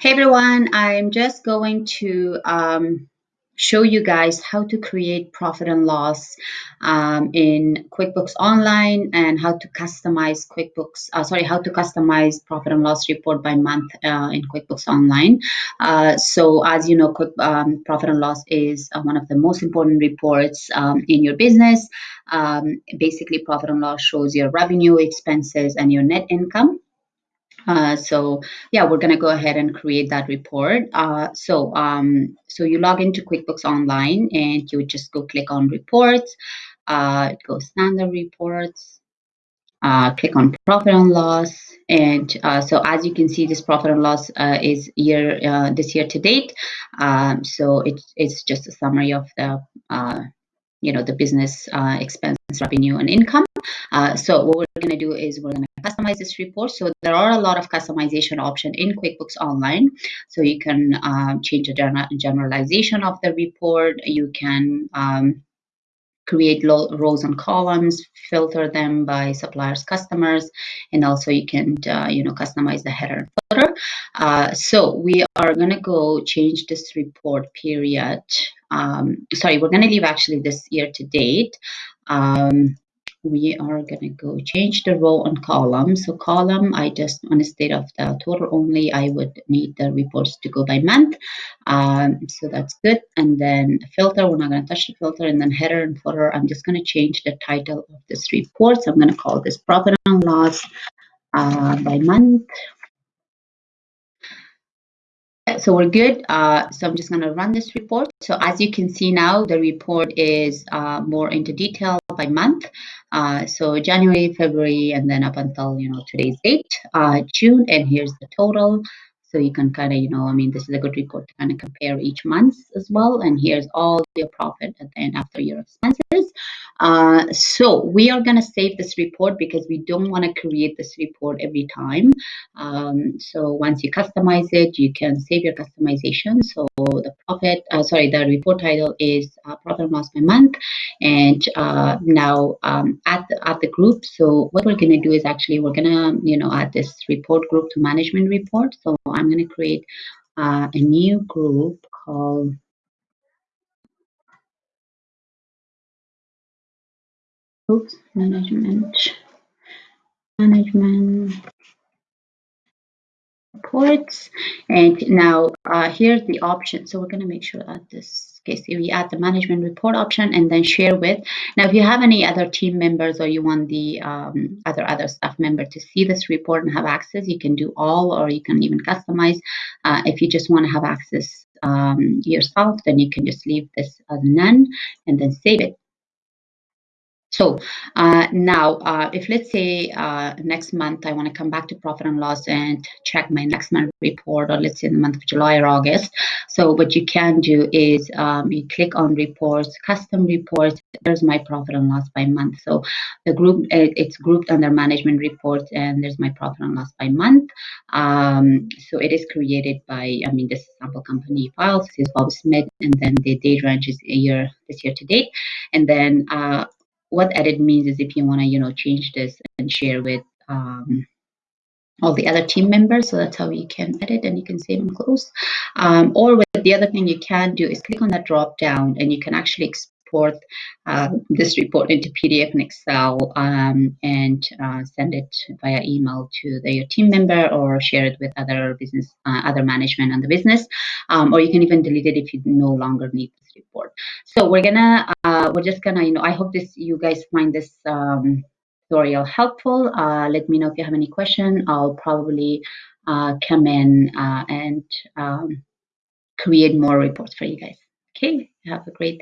Hey everyone, I'm just going to um, show you guys how to create profit and loss um, in QuickBooks Online and how to customize QuickBooks, uh, sorry, how to customize profit and loss report by month uh, in QuickBooks Online. Uh, so as you know, quick, um, profit and loss is uh, one of the most important reports um, in your business. Um, basically, profit and loss shows your revenue, expenses, and your net income. Uh, so yeah, we're gonna go ahead and create that report. Uh, so um, so you log into QuickBooks Online and you just go click on reports. Uh, go standard reports. Uh, click on profit and loss, and uh, so as you can see, this profit and loss uh, is year this year to date. Um, so it's it's just a summary of the you know the business expense, revenue, and income. Uh, so what we're going to do is we're going to customize this report. So there are a lot of customization options in QuickBooks Online. So you can um, change the generalization of the report. You can um, create rows and columns, filter them by suppliers, customers, and also you can, uh, you know, customize the header and footer. Uh, so we are going to go change this report period. Um, sorry, we're going to leave actually this year to date. Um, we are going to go change the row and column. So column, I just on state of the total only, I would need the reports to go by month. Um, so that's good. And then filter, we're not going to touch the filter. And then header and footer, I'm just going to change the title of this report. So I'm going to call this profit and loss uh, by month so we're good. Uh, so I'm just going to run this report. So as you can see now, the report is uh, more into detail by month. Uh, so January, February, and then up until, you know, today's date, uh, June, and here's the total. So you can kind of, you know, I mean, this is a good report to kind of compare each month as well. And here's all your profit at the end after your expenses. Uh, so we are going to save this report because we don't want to create this report every time. Um, so once you customize it, you can save your customization. So the profit, uh, sorry, the report title is uh, profit and loss by month. And uh, now um, at, the, the group, so what we're going to do is actually we're going to, you know, add this report group to management report. So I'm going to create uh, a new group called Oops, management, management reports. And now uh, here's the option. So we're going to make sure that this case we add the management report option and then share with. Now, if you have any other team members or you want the um, other other staff member to see this report and have access, you can do all or you can even customize. Uh, if you just want to have access um, yourself, then you can just leave this as none and then save it. So uh, now, uh, if let's say uh, next month I want to come back to profit and loss and check my next month report, or let's say in the month of July or August. So what you can do is um, you click on reports, custom reports. There's my profit and loss by month. So the group it's grouped under management reports, and there's my profit and loss by month. Um, so it is created by I mean this sample company files. This is Bob Smith, and then the date range is year this year to date, and then uh, what edit means is if you want to, you know, change this and share with um, all the other team members. So that's how you can edit and you can save and close. Um, or with the other thing you can do is click on that drop down and you can actually export uh, this report into PDF and Excel um, and uh, send it via email to the, your team member or share it with other business, uh, other management on the business. Um, or you can even delete it if you no longer need this report. So we're gonna, uh, we're just gonna, you know, I hope this, you guys find this um, tutorial helpful. Uh, let me know if you have any question. I'll probably uh, come in and um, create more reports for you guys. Okay, have a great day.